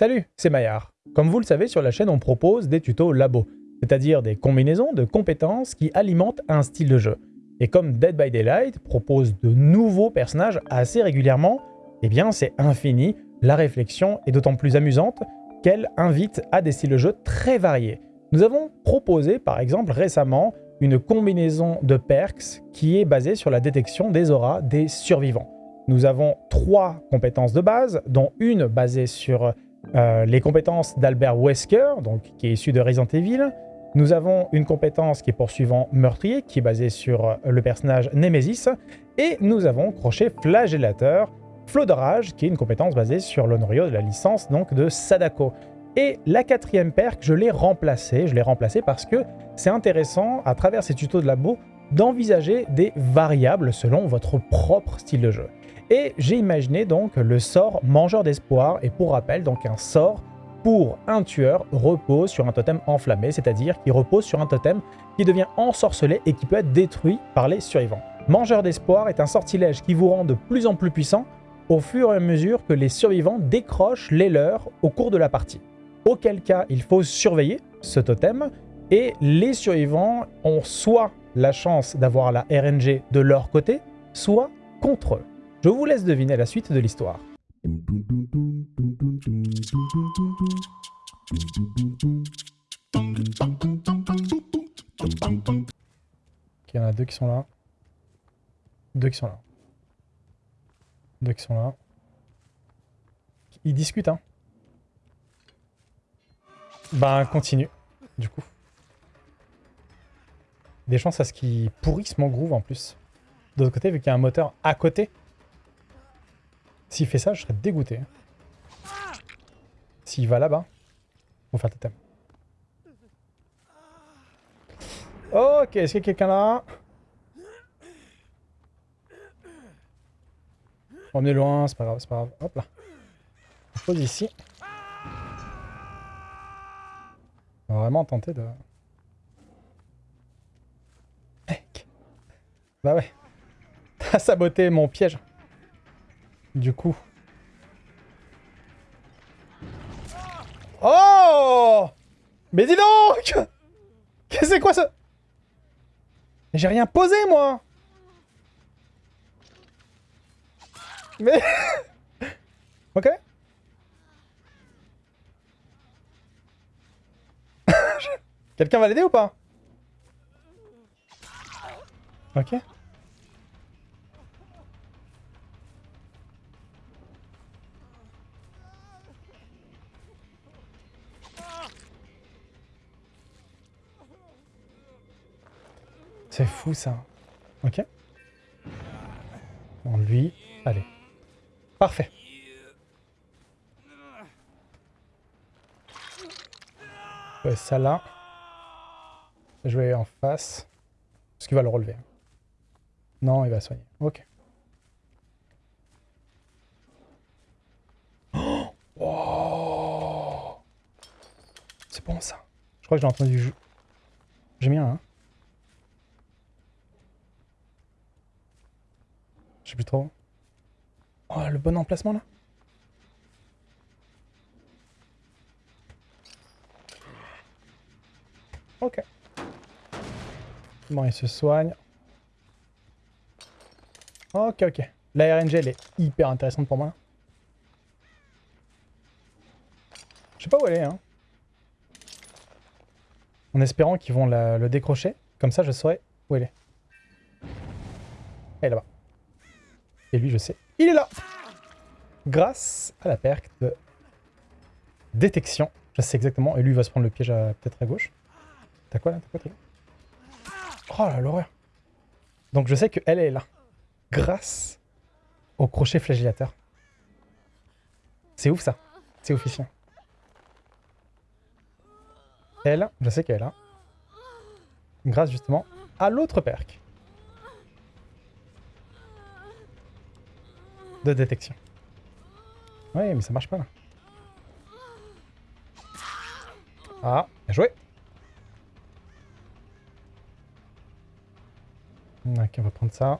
Salut, c'est Maillard. Comme vous le savez, sur la chaîne, on propose des tutos labo, c'est-à-dire des combinaisons de compétences qui alimentent un style de jeu. Et comme Dead by Daylight propose de nouveaux personnages assez régulièrement, eh bien c'est infini, la réflexion est d'autant plus amusante qu'elle invite à des styles de jeu très variés. Nous avons proposé par exemple récemment une combinaison de perks qui est basée sur la détection des auras des survivants. Nous avons trois compétences de base, dont une basée sur euh, les compétences d'Albert Wesker, donc, qui est issu de Resident Evil. Nous avons une compétence qui est poursuivant meurtrier, qui est basée sur euh, le personnage Nemesis. Et nous avons crochet flagellateur, flot de rage, qui est une compétence basée sur l'honorio de la licence donc de Sadako. Et la quatrième perk, je l'ai remplacée. Je l'ai remplacée parce que c'est intéressant, à travers ces tutos de labo, d'envisager des variables selon votre propre style de jeu. Et j'ai imaginé donc le sort Mangeur d'Espoir, et pour rappel, donc un sort pour un tueur repose sur un totem enflammé, c'est-à-dire qui repose sur un totem qui devient ensorcelé et qui peut être détruit par les survivants. Mangeur d'Espoir est un sortilège qui vous rend de plus en plus puissant au fur et à mesure que les survivants décrochent les leurs au cours de la partie. Auquel cas, il faut surveiller ce totem, et les survivants ont soit la chance d'avoir la RNG de leur côté, soit contre eux. Je vous laisse deviner la suite de l'histoire. Il y en a deux qui sont là. Deux qui sont là. Deux qui sont là. Ils discutent, hein. Ben, continue, du coup. Des chances à ce qu'ils pourrissent mon groove, en plus. De l'autre côté, vu qu'il y a un moteur à côté, s'il fait ça, je serais dégoûté. S'il va là-bas, va faire totem. Ok, est-ce qu'il y a quelqu'un là? On est loin, c'est pas grave, c'est pas grave. Hop là. On pose ici. On va vraiment tenter de... Bah ouais. T'as saboté mon piège. Du coup. Oh Mais dis donc c'est quoi ça? J'ai rien posé, moi Mais... ok. Quelqu'un va l'aider ou pas? Ok. Fou ça. Ok. Bon, lui, allez. Parfait. Ouais, ça là. Je vais en face. Est-ce qu'il va le relever Non, il va soigner. Ok. Oh C'est bon ça. Je crois que j'ai entendu... J'ai mis hein Je sais plus trop. Oh, le bon emplacement là Ok. Bon, il se soigne. Ok, ok. La RNG, elle est hyper intéressante pour moi. Je sais pas où elle est, hein. En espérant qu'ils vont le décrocher. Comme ça, je saurai où elle est. Elle est là-bas. Et lui, je sais, il est là Grâce à la perque de détection. Je sais exactement. Et lui, il va se prendre le piège peut-être à gauche. T'as quoi là? T'as quoi, Oh là, l'horreur Donc je sais qu'elle est là. Grâce au crochet flagellateur. C'est ouf ça. C'est officiel. Elle, je sais qu'elle est là. Grâce justement à l'autre perque. De détection. Oui, mais ça marche pas là. Ah, bien joué. Ok, on va prendre ça.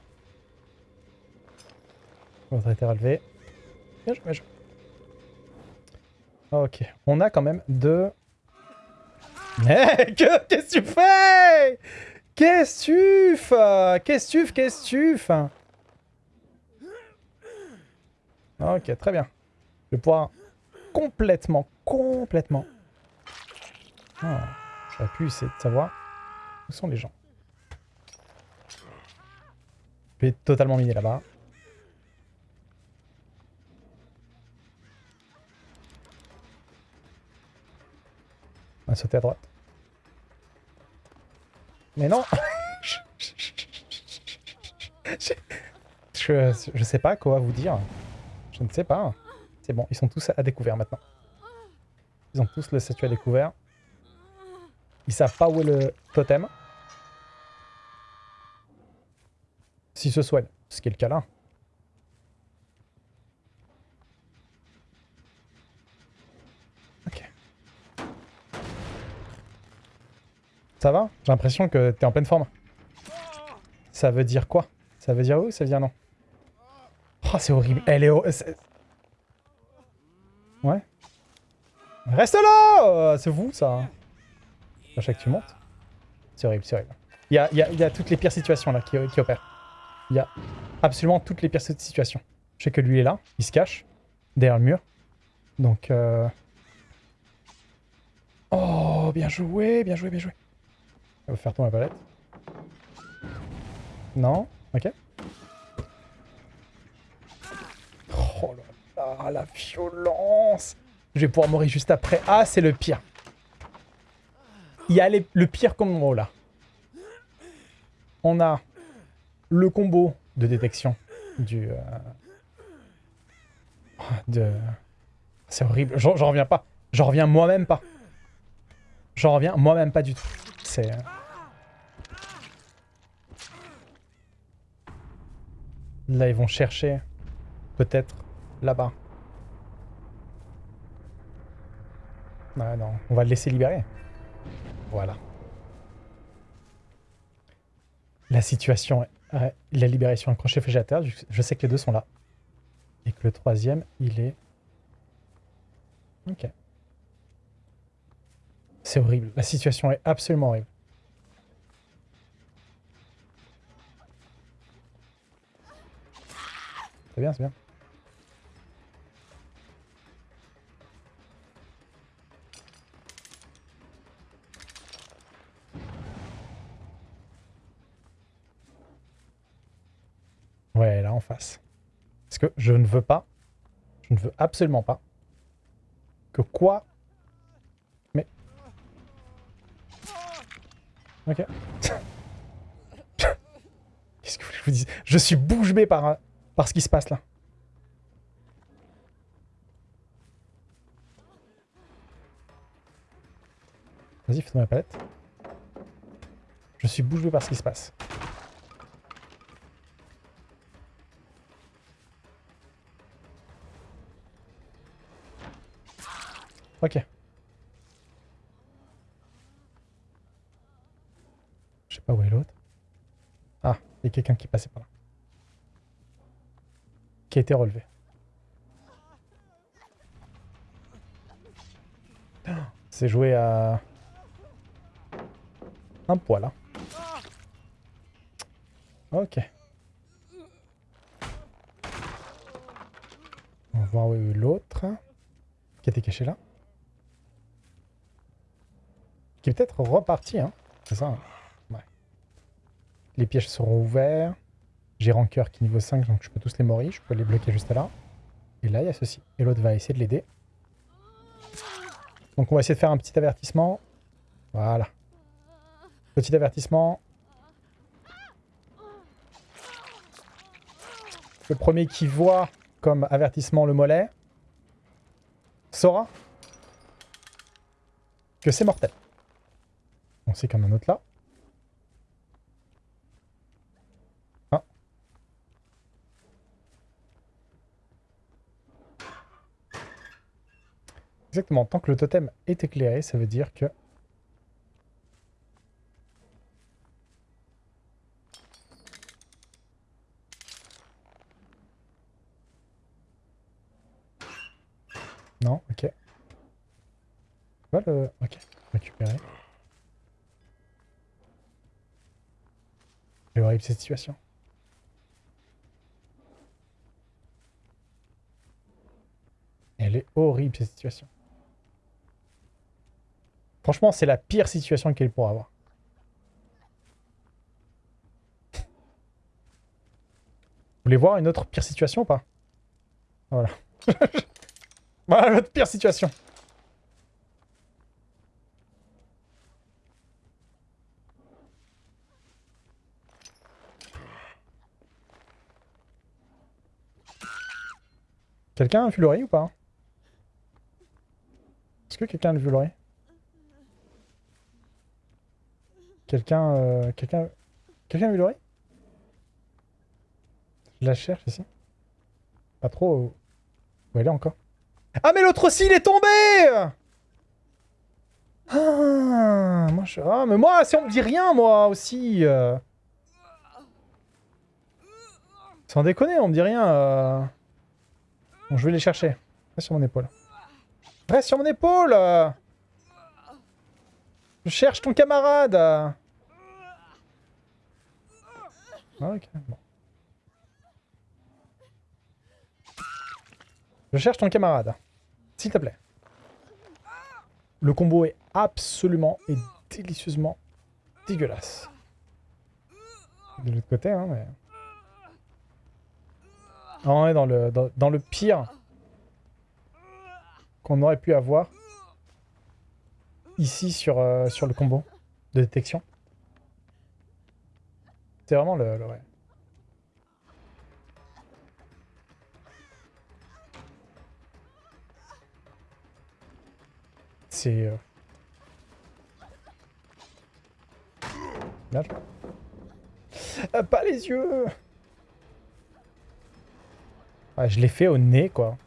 Votre été relevé. Bien joué, bien joué. Ok, on a quand même deux... Mec, qu'est-ce que tu fais? Qu'est-ce que tu fais? Qu'est-ce que tu fais Qu'est-ce que tu fais Ok, très bien. Je vais pouvoir complètement, complètement... Oh, J'aurais pu essayer de savoir où sont les gens. Je vais totalement miner là-bas. On va sauter à droite. Mais non je, je, je sais pas quoi vous dire. Je ne sais pas. C'est bon, ils sont tous à découvert maintenant. Ils ont tous le statut à découvert. Ils savent pas où est le totem. S'ils se soignent, ce qui est le cas là. Ok. Ça va? J'ai l'impression que t'es en pleine forme. Ça veut dire quoi? Ça veut dire où? Ça veut dire non? Oh, c'est horrible. Elle est... Ouais. Reste là C'est vous, ça. À chaque que tu montes. C'est horrible, c'est horrible. Il y a, y, a, y a, toutes les pires situations, là, qui, qui opèrent. Il y a absolument toutes les pires situations. Je sais que lui est là. Il se cache. Derrière le mur. Donc, euh... Oh, bien joué, bien joué, bien joué. On va faire tomber la palette. Non? Ok. Oh là, la violence Je vais pouvoir mourir juste après. Ah, c'est le pire. Il y a le pire combo là. On a le combo de détection du... Euh... De... C'est horrible. J'en reviens pas. J'en reviens moi-même pas. J'en reviens moi-même pas du tout. C'est... Euh, là, ils vont chercher peut-être là-bas. Ouais, non, on va le laisser libérer. Voilà. La situation, la libération, un crochet. Je sais que les deux sont là. Et que le troisième, il est... Ok. C'est horrible. La situation est absolument horrible. C'est bien, c'est bien. Face. Parce que je ne veux pas, je ne veux absolument pas que quoi... Mais... Ok. Qu'est-ce que je vous dis Je suis bouche bée par, ce qui se passe là. Vas-y, fais-moi la palette. Je suis bouche bée par ce qui se passe. Ok. Je sais pas où est l'autre. Ah, il y a quelqu'un qui passait par là. Qui a été relevé. C'est joué à... Un poil, là. Hein. Ok. On va voir où est l'autre. Qui était caché là. Qui est peut-être reparti, hein. C'est ça. Hein. Ouais. Les pièges seront ouverts. J'ai rancœur qui est niveau 5, donc je peux tous les mourir. Je peux les bloquer juste là. Et là, il y a ceci. Et l'autre va essayer de l'aider. Donc on va essayer de faire un petit avertissement. Voilà. Petit avertissement. Le premier qui voit comme avertissement le mollet saura que c'est mortel. On sait qu'il y en a un autre là. Ah. Exactement, tant que le totem est éclairé, ça veut dire que... Non, ok. Quoi le... Ok, récupérer. C'est cette situation. Elle est horrible cette situation. Franchement, c'est la pire situation qu'elle pourra avoir. Vous voulez voir une autre pire situation ou pas? Voilà. voilà l'autre pire situation. Quelqu'un a vu l'oreille ou pas Est-ce que quelqu'un a vu l'oreille Quelqu'un... Euh, quelqu'un... Quelqu'un a vu l'oreille Je la cherche ici. Pas trop... Où elle est encore Ah mais l'autre aussi il est tombé ah, moi, je... ah, mais moi, si on me dit rien, moi aussi. Euh... Sans déconner, on me dit rien. Euh... Je vais les chercher. Reste sur mon épaule. Reste sur mon épaule Je cherche ton camarade ah, ok, bon. Je cherche ton camarade. S'il te plaît. Le combo est absolument et délicieusement dégueulasse. De l'autre côté, hein, mais... On est dans le, dans, le pire qu'on aurait pu avoir ici sur, euh, sur le combo de détection. C'est vraiment le... le. C'est... Euh... Ah, pas les yeux je l'ai fait au nez, quoi.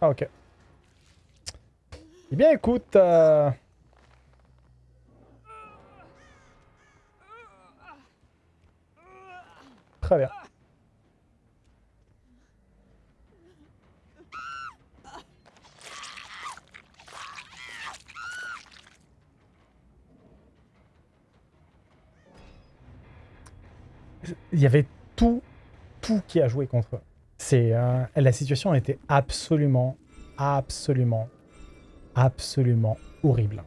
Ah, ok. Eh bien, écoute... Euh, très bien. Il y avait tout, tout qui a joué contre eux. Euh, la situation était absolument, absolument, absolument horrible.